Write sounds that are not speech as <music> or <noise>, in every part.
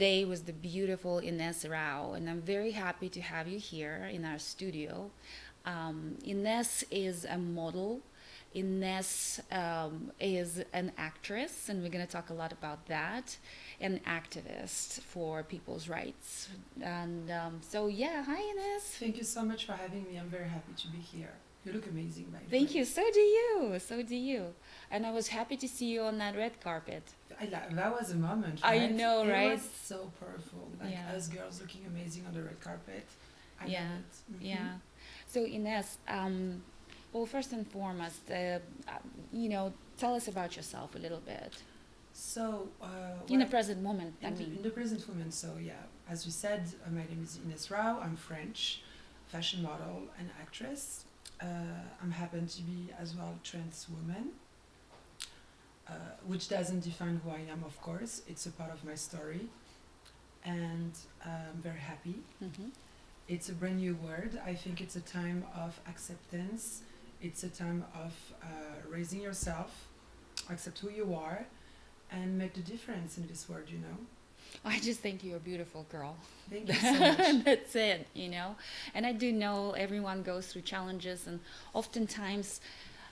today with the beautiful Ines Rau, and I'm very happy to have you here in our studio. Um, Ines is a model. Ines um, is an actress, and we're going to talk a lot about that, an activist for people's rights. And um, so, yeah, hi Ines. Thank you so much for having me. I'm very happy to be here. You look amazing, by the Thank way. you. So do you. So do you. And I was happy to see you on that red carpet. I, that was a moment. I right? know, it right? was so powerful. Like Yeah. us girls looking amazing on the red carpet. I Yeah, it. Mhm. Yeah. So Ines, um, well, first and foremost, uh, uh, you know, tell us about yourself a little bit So, uh, in the present moment. In, the, mean, in the present moment, so yeah, as you said, uh, my name is Ines Rau. I'm French, fashion model and actress. Uh, I'm happen to be as well trans woman, uh, which doesn't define who I am, of course. It's a part of my story, and I'm very happy. mhm. It's a brand new word. I think it's a time of acceptance. It's a time of uh, raising yourself, accept who you are, and make the difference in this world. You know. I just think you're a beautiful girl. Thank you so <laughs> much. That's it, you know. And I do know everyone goes through challenges, and oftentimes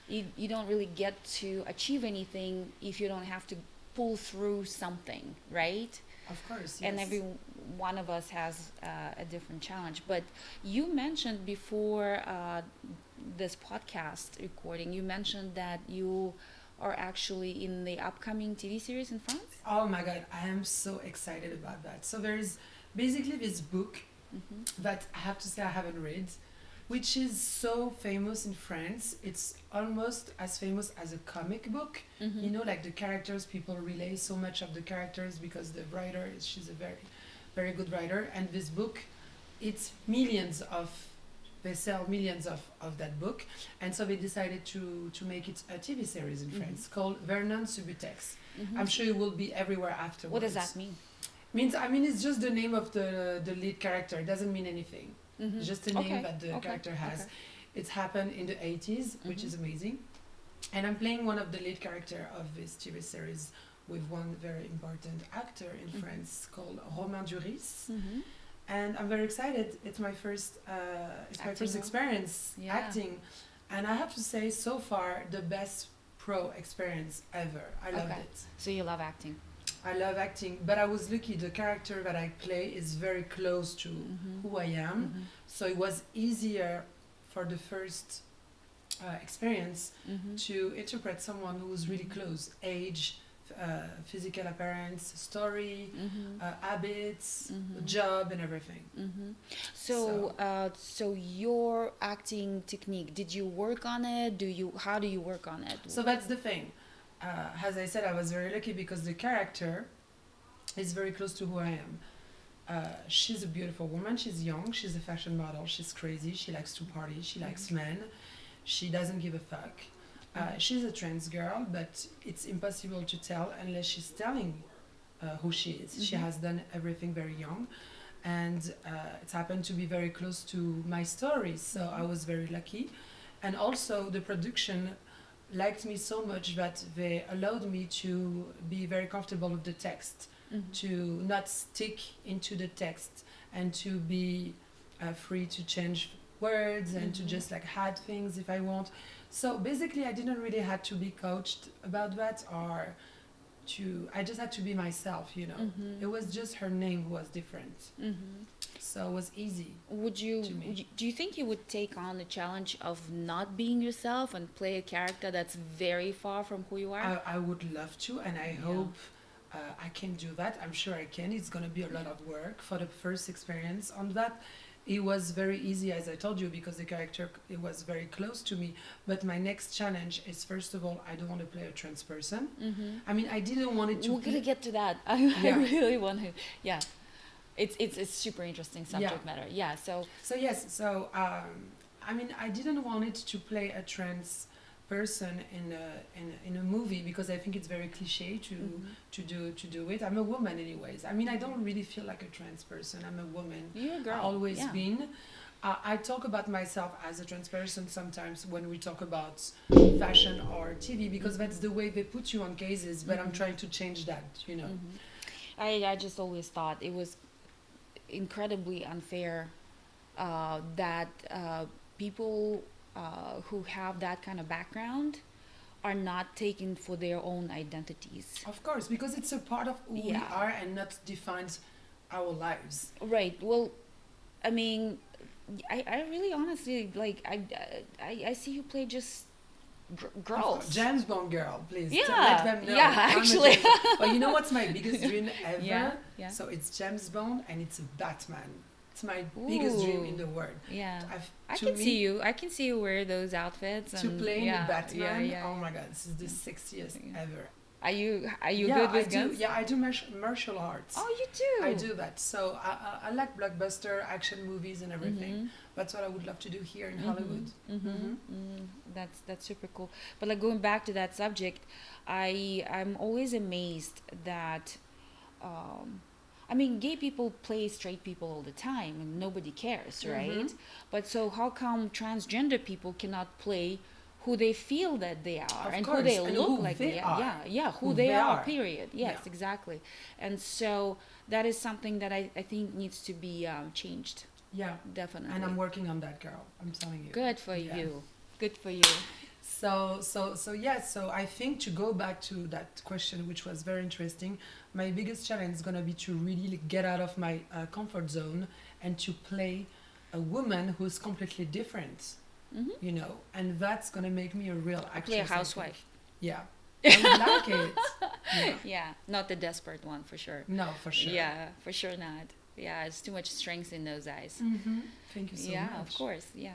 you, you don't really get to achieve anything if you don't have to pull through something, right? Of course, yes. and every one of us has uh, a different challenge. But you mentioned before uh, this podcast recording, you mentioned that you are actually in the upcoming TV series in France. Oh my god, I am so excited about that. So there is basically this book Mm-hmm. that I have to say I haven't read, which is so famous in France. It's almost as famous as a comic book. Mm-hmm. You know, like the characters, people relay so much of the characters because the writer is she's a very, very good writer. And this book, it's millions of they sell millions of, of that book and so they decided to to make it a tv series in Mhm. france called vernon subutex Mhm. i'm sure it will be everywhere afterwards What does that mean? means i mean it's just the name of the the lead character it doesn't mean anything Mhm. just the name Okay, that the okay, character has okay. it's happened in the 80s which is amazing and i'm playing one of the lead character of this tv series with one very important actor in Mhm. france called romain duris. And i'm very excited it's my first uh, it's my Acting first experience Yeah. acting and i have to say so far the best pro experience ever i loved Okay. it So you love acting. I love acting, but I was lucky. The character that I play is very close to Mhm. who I am, Mhm. so it was easier for the first uh, experience Mhm. to interpret someone who's really close, age, physical appearance, story, Mhm. uh, habits, Mhm. job, and everything. hmm So, So- uh, so your acting technique, did you work on it? Do you? How do you work on it? So that's the thing. Uh, as I said, I was very lucky because the character is very close to who I am. Uh, she's a beautiful woman. She's young. She's a fashion model. She's crazy. She likes to party. She likes men. She doesn't give a fuck. Uh, she's a trans girl, but it's impossible to tell unless she's telling uh, who she is. She Mhm. has done everything very young, and uh, it's happened to be very close to my story. So I was very lucky, and also the production liked me so much that they allowed me to be very comfortable with the text Mhm. to not stick into the text and to be uh, free to change words and to Mhm. just like add things if I want. So basically, I didn't really had to be coached about that or to. I just had to be myself, you know. Mhm. It was just her name was different, Mhm. so it was easy. Would you, would you? Do you think you would take on the challenge of not being yourself and play a character that's very far from who you are? I, I would love to, and I Yeah. hope uh, I can do that. I'm sure I can. It's going to be a lot of work for the first experience on that. It was very easy, as I told you, because the character it was very close to me. But my next challenge is first of all, I don't want to play a trans person. mm-hmm. I mean, I didn't want it to. We're gonna get to that. <laughs> I, Yeah. I really want to. Yeah, it's it's it's super interesting subject Yeah. matter. Yeah. So So yes, so um, I mean, I didn't want it to play a trans person in a in, a- in a movie because I think it's very cliche to mhm. to do to do it. I'm a woman, anyways. I mean, I don't really feel like a trans person. I'm a woman. you're a girl. always yeah. been. Uh, I talk about myself as a trans person sometimes when we talk about fashion or TV because that's the way they put you on cases. But I'm Mhm. trying to change that, you know. Mhm. I, I just always thought it was incredibly unfair uh, that uh, people uh, who have that kind of background are not taken for their own identities. Of course, because it's a part of who we are and not defines our lives. Right. Well, I mean, I, I really honestly like I, I I see you play just gr- girls. James Bond girl, please. Yeah, Let them know. yeah, actually. But you know what's my biggest <laughs> dream ever? Yeah, yeah. So it's James Bond and it's a Batman. It's my biggest dream in the world. Yeah. I've, I can me, see you. I can see you wear those outfits. To and, play yeah, in the Batman, Yeah, yeah, oh my god, this is the sexiest ever. Are you are you yeah, good with I guns? do. Yeah, I do martial, martial arts. Oh, you do. I do that. So I, I, I like blockbuster action movies and everything. Mhm. That's what I would love to do here in Mhm. Hollywood. Mhm. Mhm. Mm, that's that's super cool. But like going back to that subject, I I'm always amazed that, um, I mean, gay people play straight people all the time and nobody cares, Mhm. right? But so how come transgender people cannot play? Who they feel that they are Of and course, who they and look who like they they are. Yeah, yeah, who, Who they, they are, are. Period. Yes, Yeah. exactly. And so that is something that I, I think needs to be um, changed. Yeah, Definitely. and I'm working on that, girl. I'm telling you. Good for Yeah. you. Good for you. So, so, so yes. So I think to go back to that question, which was very interesting, my biggest challenge is gonna be to really get out of my uh, comfort zone and to play a woman who's completely different. hmm You know, and that's gonna make me a real actress. Play a housewife. Yeah, <laughs> I like it. Yeah. Yeah, not the desperate one for sure. No, for sure. Yeah, for sure not. Yeah, it's too much strength in those eyes. hmm Thank you so yeah, much. of course. Yeah.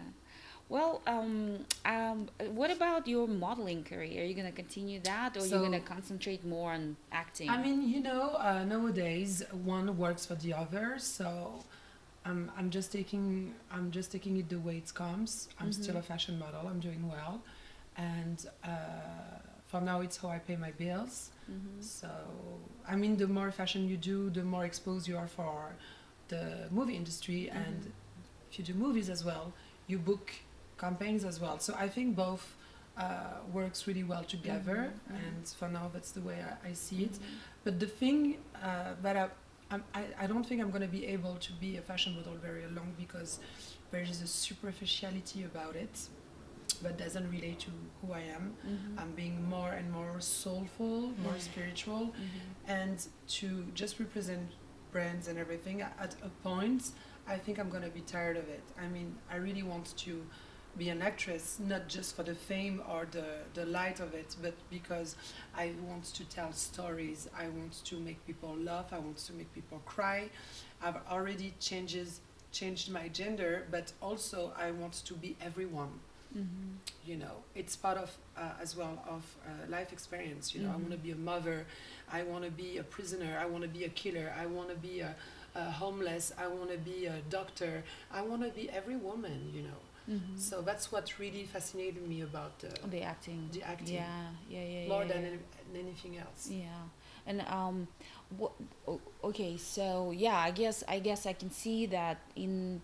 Well, um, um, what about your modeling career? Are you gonna continue that, or are you So- gonna concentrate more on acting? I mean, you know, uh, nowadays one works for the other, so I'm I'm just taking I'm just taking it the way it comes. I'm still a fashion model. I'm doing well, and uh, for now, it's how I pay my bills. Mhm. So I mean, the more fashion you do, the more exposed you are for the movie industry, and Mhm. if you do movies as well, you book campaigns as well. So I think both. Uh, works really well together, Mhm, mhm. and for now that's the way I, I see it. Mhm. But the thing uh, that I, I, I don't think I'm going to be able to be a fashion model very long because there is a superficiality about it that doesn't relate to who I am. Mhm. I'm being more and more soulful, more spiritual, Mhm. and to just represent brands and everything at a point, I think I'm going to be tired of it. I mean, I really want to be an actress, not just for the fame or the, the light of it, but because I want to tell stories. I want to make people laugh. I want to make people cry. I've already changes changed my gender, but also I want to be everyone. Mhm. You know, it's part of uh, as well of uh, life experience. You know, I Mhm. want to be a mother. I want to be a prisoner. I want to be a killer. I want to be a, a homeless. I want to be a doctor. I want to be every woman. You know. Mhm. So that's what really fascinated me about the, the acting. the acting Yeah, yeah, yeah. more yeah, than yeah. any, than anything else. Yeah, and um, what? Okay, so yeah, I guess I guess I can see that in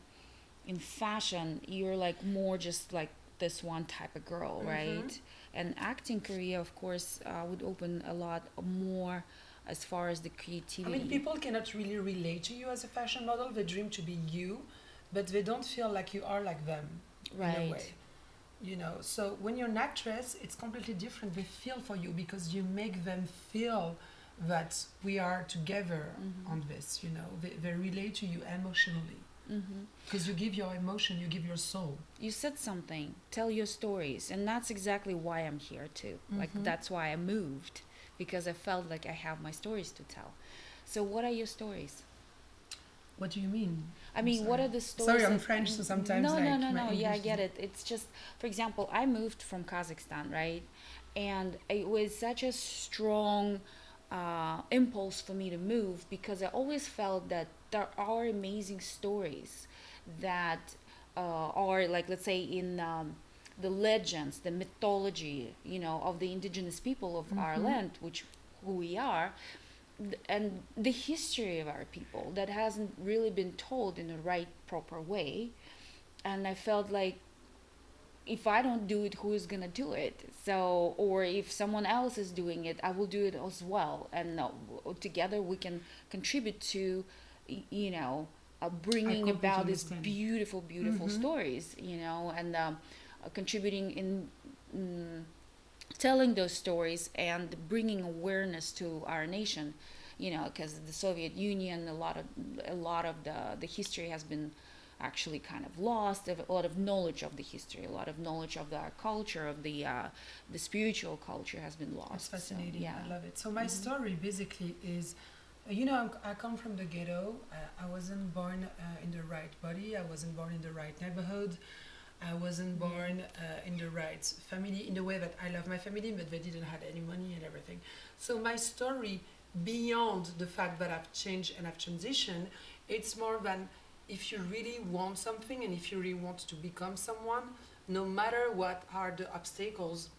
in fashion, you're like more just like this one type of girl, Mhm. right? And acting career, of course, uh, would open a lot more as far as the creativity. I mean, people cannot really relate to you as a fashion model. They dream to be you, but they don't feel like you are like them in a right? way. You know, so when you're an actress, it's completely different. They feel for you because you make them feel that we are together Mhm. on this. You know, they, they relate to you emotionally Mm-hmm. because you give your emotion, you give your soul. You said something. Tell your stories, and that's exactly why I'm here too. Like Mhm. that's why I moved because I felt like I have my stories to tell. So, what are your stories? What do you mean? I mean, what are the stories? Sorry, I'm French, so sometimes, No, no, like, no, my no. Yeah, I get it. It's just, for example, I moved from Kazakhstan, right? And it was such a strong uh, impulse for me to move because I always felt that there are amazing stories that uh, are, like, let's say, in um, the legends, the mythology, you know, of the indigenous people of our Mhm. land, which who we are, and the history of our people that hasn't really been told in the right proper way and i felt like if I don't do it, who is gonna do it? So, or if someone else is doing it, I will do it as well, and uh, together we can contribute to, you know, uh, bringing about these beautiful, beautiful Mhm. stories, you know, and um, uh, contributing in. Mm, telling those stories and bringing awareness to our nation you know because the soviet union a lot of a lot of the the history has been actually kind of lost a lot of knowledge of the history a lot of knowledge of the culture of the uh, the spiritual culture has been lost It's So, fascinating. yeah I love it. So my Mhm. story basically is, uh, you know, I'm, I come from the ghetto. Uh, I wasn't born uh, in the right body. I wasn't born in the right neighborhood. I wasn't born uh, in the right family in the way that I love my family, but they didn't have any money and everything. So my story, beyond the fact that I've changed and I've transitioned, it's more than if you really want something and if you really want to become someone, no matter what are the obstacles,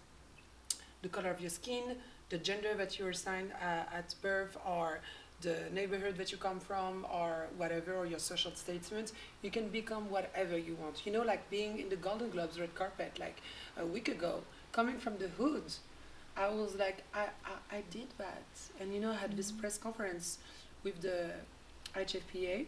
the color of your skin, the gender that you're assigned uh, at birth, or the neighborhood that you come from, or whatever, or your social statement, you can become whatever you want. You know, like being in the Golden Globes red carpet, like a week ago, coming from the hood, I was like, I, I, I did that. And, you know, I had this Mhm. press conference with the HFPA,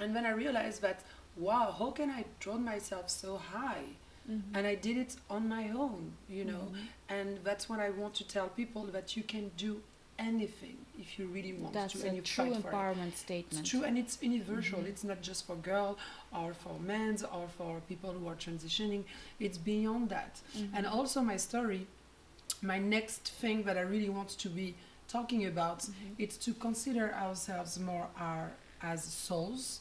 and then I realized that, wow, how can I draw myself so high? Mhm. And I did it on my own, you know. Mhm. And that's what I want to tell people that you can do anything if you really want that's to a and you true for it. empowerment It's statement true and it's universal. Mhm. It's not just for girls or for men or for people who are transitioning. It's beyond that. And Mhm. also my story, my next thing that I really want to be talking about Mhm. it's to consider ourselves more our, as souls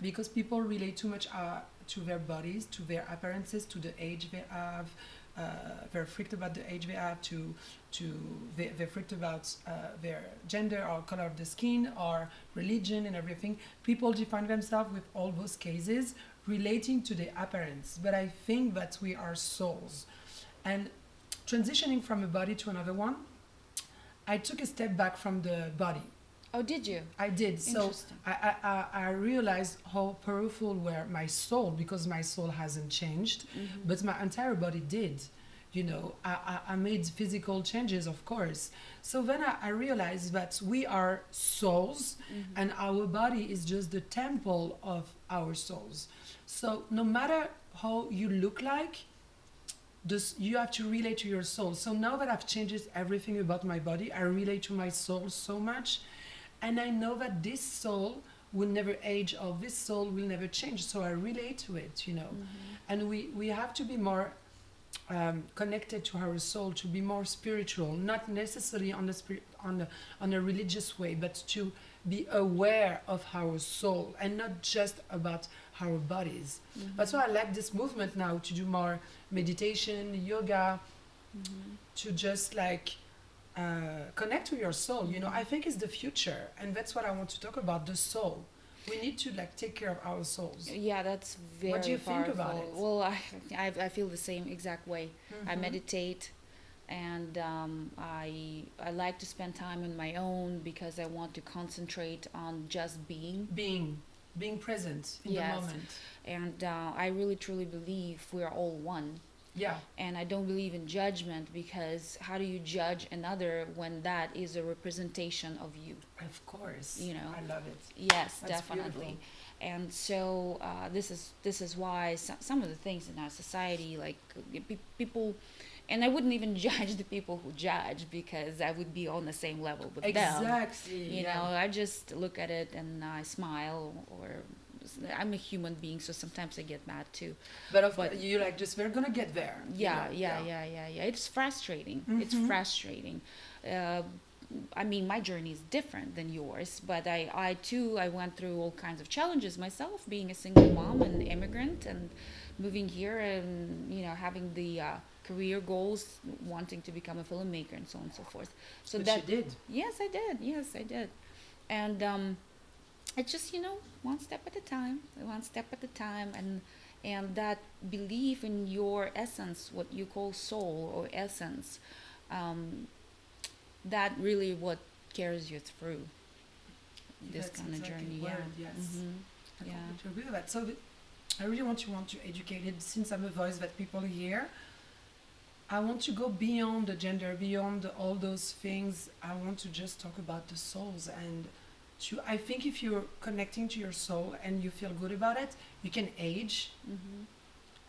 because people relate too much uh, to their bodies, to their appearances, to the age they have. Uh, they're freaked about the age they have, to, to they, they're freaked about uh, their gender or color of the skin or religion and everything. People define themselves with all those cases relating to the appearance. But I think that we are souls. And transitioning from a body to another one, I took a step back from the body. Oh did you I did. So I, I, I- I realized how powerful were my soul because my soul hasn't changed, Mhm. but my entire body did. You know, I, I, I made physical changes, of course. So then I, I realized that we are souls Mhm. and our body is just the temple of our souls. So no matter how you look like, this, you have to relate to your soul. So now that I've changed everything about my body, I relate to my soul so much. And I know that this soul will never age or this soul will never change. So I relate to it, you know. Mhm. And we, we have to be more um, connected to our soul, to be more spiritual, not necessarily on the spirit, on the, on a religious way, but to be aware of our soul and not just about our bodies. Mhm. That's why I like this movement now to do more meditation, yoga, Mhm. to just like uh, connect to your soul. You know, I think it's the future, and that's what I want to talk about: the soul. We need to like take care of our souls. Yeah, that's very What do you think about it? Well, I, I I feel the same exact way. I Mhm. meditate, and um, I I like to spend time on my own because I want to concentrate on just being. being being present in Yes. the moment. And uh, I really truly believe we are all one. Yeah, And I don't believe in judgment because how do you judge another when that is a representation of you? of course. You know. I love it. Yes, That's definitely. And so uh, this is this is why some, some of the things in our society, like pe- people, and I wouldn't even <laughs> judge the people who judge because I would be on the same level with them. Exactly. You yeah. know, I just look at it and I smile, or I'm a human being, so sometimes I get mad too. But of but- course, you like just we're gonna get there. you Yeah, know, yeah, yeah, yeah, yeah. It's frustrating. It's Mhm. frustrating. Uh, I mean, my journey is different than yours, but I, I too, I went through all kinds of challenges myself, being a single mom and immigrant, and moving here, and you know, having the uh, career goals, wanting to become a filmmaker, and so on and so forth. So But that you did. Yes, I did. Yes, I did. And um, it's just you know one step at a time, one step at a time, and and that belief in your essence, what you call soul or essence, um, that really what carries you through this That's kind of exactly journey. word, yeah. yes. Mhm. I Yeah. completely agree with that. So, the, I really want to want to educate it since I'm a voice that people hear. I want to go beyond the gender, beyond all those things. I want to just talk about the souls and to I think if you're connecting to your soul and you feel good about it, you can age hmm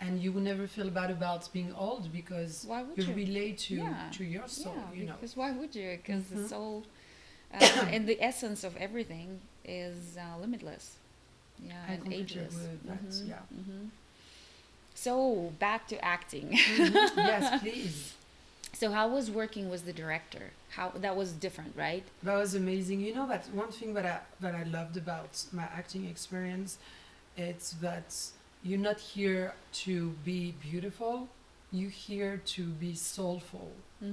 and you will never feel bad about being old because Why would you you? relate to Yeah. to your soul, yeah, you know. because why would you? Because the Mhm. soul uh, <coughs> and the essence of everything is uh, limitless. Yeah, I and ageless. agree with that, Mhm, yeah. mhm. So back to acting. Mhm. <laughs> yes, please. So how was working with the director? How that was different, right? That was amazing. You know that one thing that I that I loved about my acting experience, it's that you're not here to be beautiful. You're here to be soulful.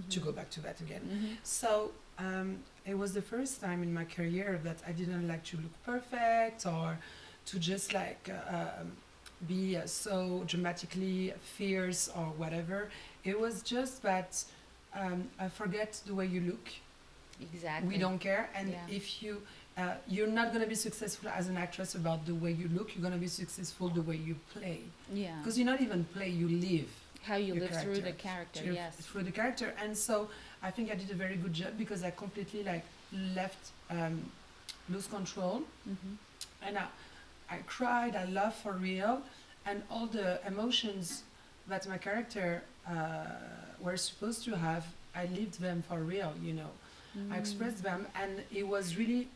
To go back to that again. hmm So um, it was the first time in my career that I didn't like to look perfect or to just like uh, um, be so dramatically fierce or whatever. It was just that um, I forget the way you look. Exactly. We don't care, and Yeah. if you uh, you're not gonna be successful as an actress about the way you look. You're gonna be successful the way you play, Yeah. because you're not even play, you live How you live through the character, character. through, Yes. through the character. And so I think I did a very good job because I completely like left um, lose control hmm and I, I cried, I laughed for real, and all the emotions that my character uh, were supposed to have, I lived them for real, you know. Mm. I expressed them, and it was really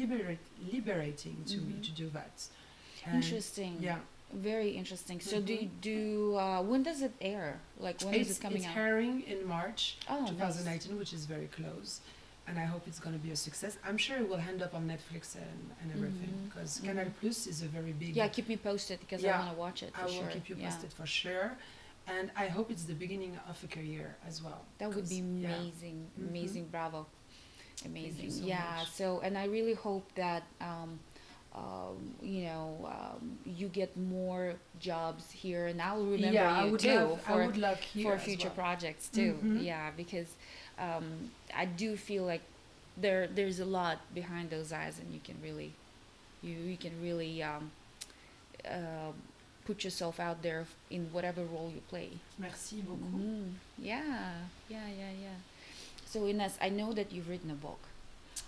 liberate, liberating to me Mhm. to do that. And Interesting. Yeah, Very interesting. So do Mhm. you do uh, when does it air? Like when is it's, it coming it's out? airing in March. oh, nice. which is very close. And I hope it's going to be a success. I'm sure it will end up on Netflix and, and everything because mhm. Canal Plus is a very big. Yeah, keep me posted because I want to watch it. I will sure. keep you Yeah. posted for sure. And I hope it's the beginning of a career as well. That would be 'cause, yeah. amazing, Mhm. amazing. Bravo, amazing. so yeah. much. So, and I really hope that um, um, you know um, you get more jobs here, and I'll remember yeah, I you would too love, for I would love here for future well. projects too. Mhm. Yeah, because um, I do feel like there there's a lot behind those eyes, and you can really you you can really um, uh, put yourself out there in whatever role you play. Merci beaucoup. Mhm. Yeah, yeah, yeah, yeah. So Ines, I know that you've written a book.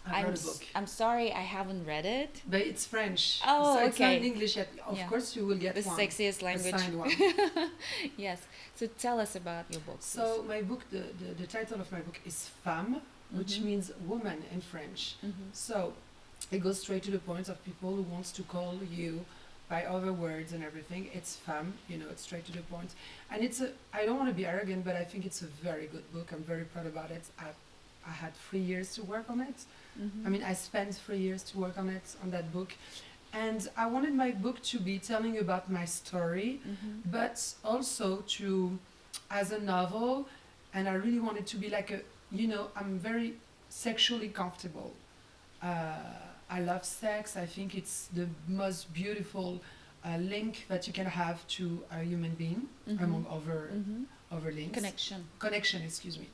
I've I'm read a s- book. I'm sorry I haven't read it. But it's French. Oh, so it's not okay. in English yet. Of Yeah. course, you will get The one. sexiest language. <laughs> yes. So tell us about your book. So my book, the, the, the title of my book is Femme, which Mhm. means woman in French. please. Mhm. So it goes straight to the point of people who wants to call you by other words and everything. It's femme, you know, it's straight to the point. And it's a I don't want to be arrogant, but I think it's a very good book. I'm very proud about it. I I had three years to work on it. Mhm. I mean I spent three years to work on it on that book. And I wanted my book to be telling about my story, Mhm. but also to as a novel and I really wanted to be like a you know, I'm very sexually comfortable. Uh, I love sex. I think it's the most beautiful uh, link that you can have to a human being Mhm. among other Mhm. other links. Connection. Connection, excuse me.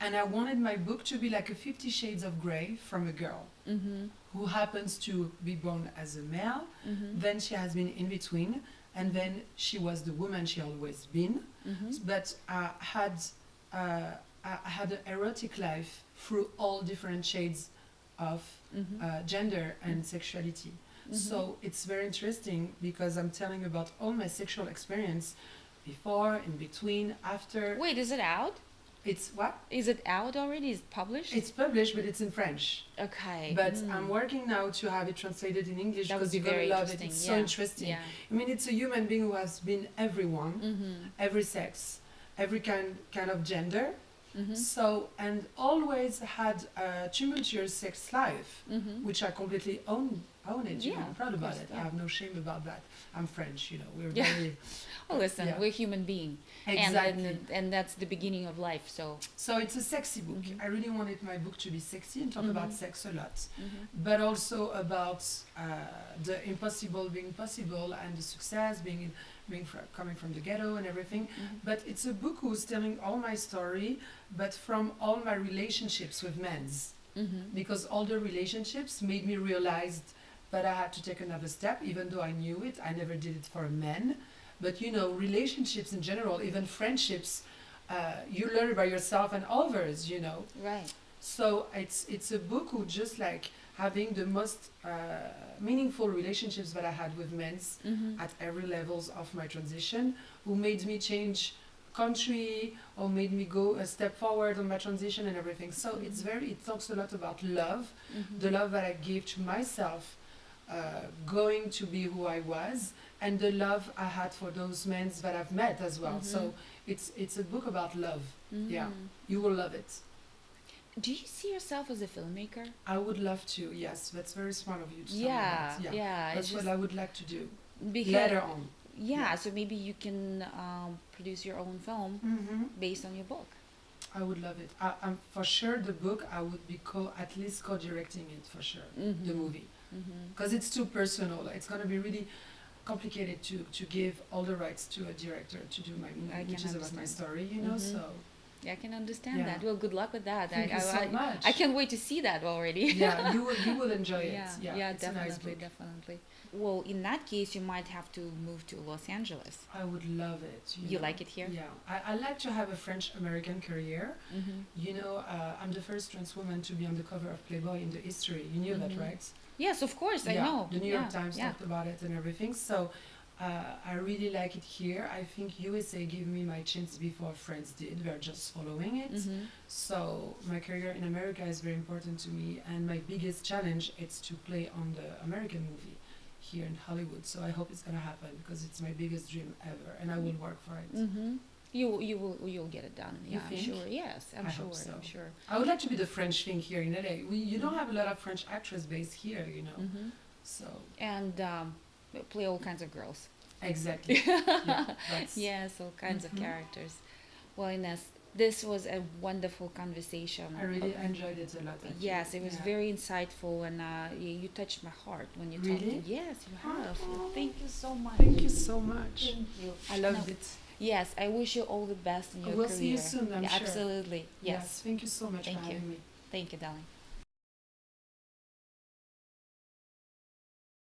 And I wanted my book to be like a Fifty Shades of Grey from a girl Mhm. who happens to be born as a male. Mhm. Then she has been in between, and then she was the woman she always been. Mhm. but I had uh, I had an erotic life through all different shades of Mhm. uh, gender and sexuality. Mhm. So it's very interesting because I'm telling about all my sexual experience before, in between, after. Wait, is it out? It's what? Is it out already? Is it published? It's published, but it's in French. okay. But Mm. I'm working now to have it translated in English because you're gonna love it. It's yeah. so interesting. Yeah. I mean, it's a human being who has been everyone, Mhm. every sex, every kind kind of gender. Mhm. So, and always had a tumultuous sex life, Mhm. which I completely own, own it. You know, Yeah, I'm proud about course, it. yeah. I have no shame about that. I'm French, you know, we're Yeah. very. Oh, listen, Yeah. we're human being, Exactly. and, and and that's the beginning of life. So. so, it's a sexy book. Mhm. I really wanted my book to be sexy and talk about Mhm. sex a lot, Mhm. but also about uh, the impossible being possible and the success being, in, being fr- coming from the ghetto and everything. Mhm. But it's a book who's telling all my story, but from all my relationships with men's. Mhm. because all the relationships made me realize that I had to take another step, even though I knew it. I never did it for a man. But you know, relationships in general, even friendships, uh, you learn by yourself and others. You know, Right. so it's it's a book who just like having the most uh, meaningful relationships that I had with men Mm-hmm. at every levels of my transition, who made me change country or made me go a step forward on my transition and everything. So it's very it talks a lot about love, Mm-hmm. the love that I gave to myself, going to be who I was, and the love I had for those men that I've met as well. So Mhm. it's it's a book about love. yeah. Mhm. You will love it. Do you see yourself as a filmmaker? I would love to. Yes, that's very smart of you to Yeah, that. yeah. Yeah, that's what I would like to do later on. yeah, Yeah. so maybe you can um, produce your own film Mm-hmm. based on your book. I would love it. I, I'm for sure the book. I would be co at least co-directing it for sure. The Mhm. Movie Mm-hmm. because it's too personal. It's gonna be really complicated to to give all the rights to a director to do my movie, which is about my story. You know, Mhm. so Yeah, I can understand Yeah. that. Well, good luck with that. thank I, you I, so I, much. I can't wait to see that already. yeah, you <laughs> will you will enjoy it. yeah, Yeah, yeah, a nice definitely, definitely. Well, in that case, you might have to move to Los Angeles. I would love it. You, You know. like it here? Yeah, I, I like to have a French American career. Mm-hmm. You know, uh, I'm the first trans woman to be on the cover of Playboy in the history. You knew Mhm. that, right? Yes, of course, I yeah, know. The New York Yeah, Times yeah. talked about it and everything. So uh, I really like it here. I think USA gave me my chance before France did. We're just following it. Mhm. So my career in America is very important to me, and my biggest challenge is to play on the American movie here in Hollywood. So I hope it's gonna happen because it's my biggest dream ever, and I will work for it. Mm-hmm. You you will you'll get it done. Yeah, I'm sure. Yes, I'm I sure. hope so. I'm sure. I would like to be the French thing here in LA. We, you don't have a lot of French actors based here, you know. Mm-hmm. So And um, play all kinds of girls. exactly. <laughs> yeah, <laughs> Yes, all kinds Mhm. of characters. Well, Ines, this was a wonderful conversation. I really enjoyed it a lot. actually. Yes, it was Yeah. very insightful, and uh, you, you touched my heart when you Really? talked. Yes, you have. Oh. Thank you so much. Thank you so much. Thank you. I loved No, it. Yes, I wish you all the best in your We'll career. see you soon, I'm Yeah, sure. Absolutely. Yes. Thank you so much Thank for you. having me. Thank you, darling.